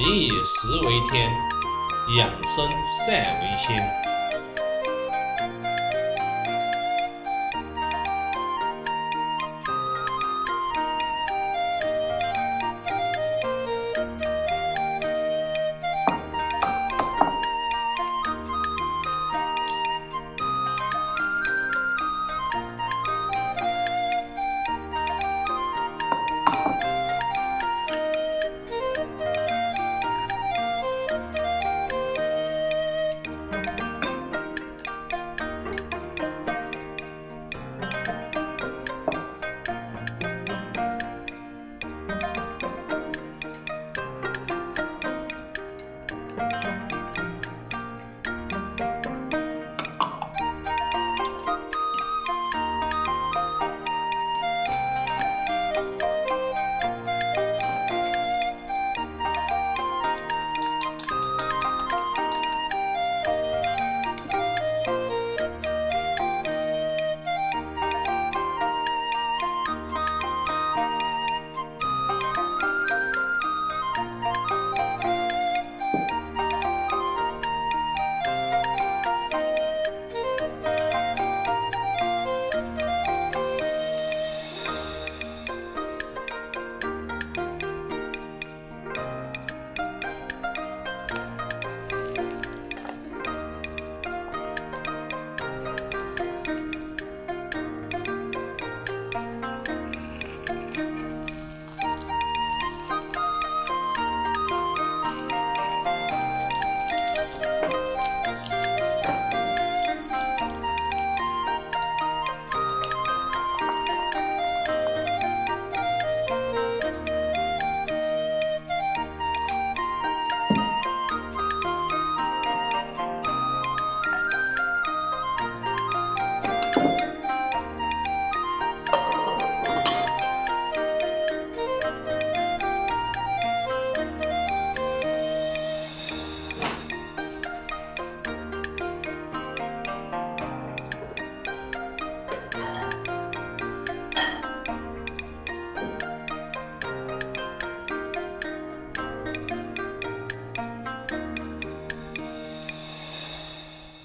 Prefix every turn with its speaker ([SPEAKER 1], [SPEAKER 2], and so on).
[SPEAKER 1] 民以食为天，养生善为先。